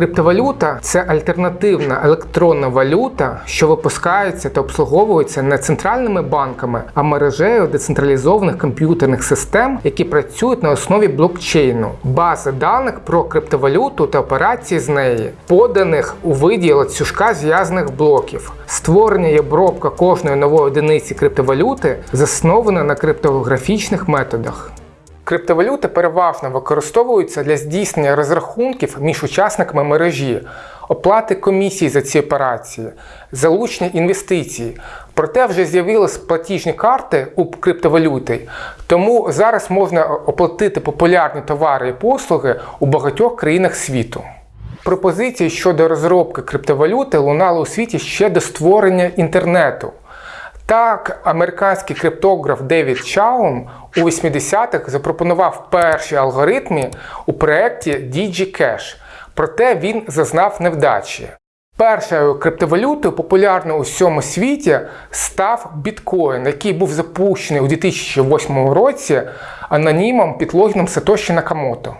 Криптовалюта це альтернативна електронна валюта, що випускається та обслуговується не центральними банками, а мережею децентралізованих комп'ютерних систем, які працюють на основі блокчейну, бази даних про криптовалюту та операції з неї, поданих у виді ланцюжка зв'язаних блоків. Створення і обробка кожної нової одиниці криптовалюти заснована на криптографічних методах. Криптовалюти переважно використовуються для здійснення розрахунків між учасниками мережі, оплати комісій за ці операції, залучення інвестицій. Проте вже з'явились платіжні карти у криптовалюти, тому зараз можна оплатити популярні товари і послуги у багатьох країнах світу. Пропозиції щодо розробки криптовалюти лунали у світі ще до створення інтернету. Так, американський криптограф Девід Чаум у 80-х запропонував перші алгоритми у проєкті DigiCash, проте він зазнав невдачі. Першою криптовалютою, популярною у всьому світі, став біткоін, який був запущений у 2008 році анонімом під логіном Сатоші Накамото.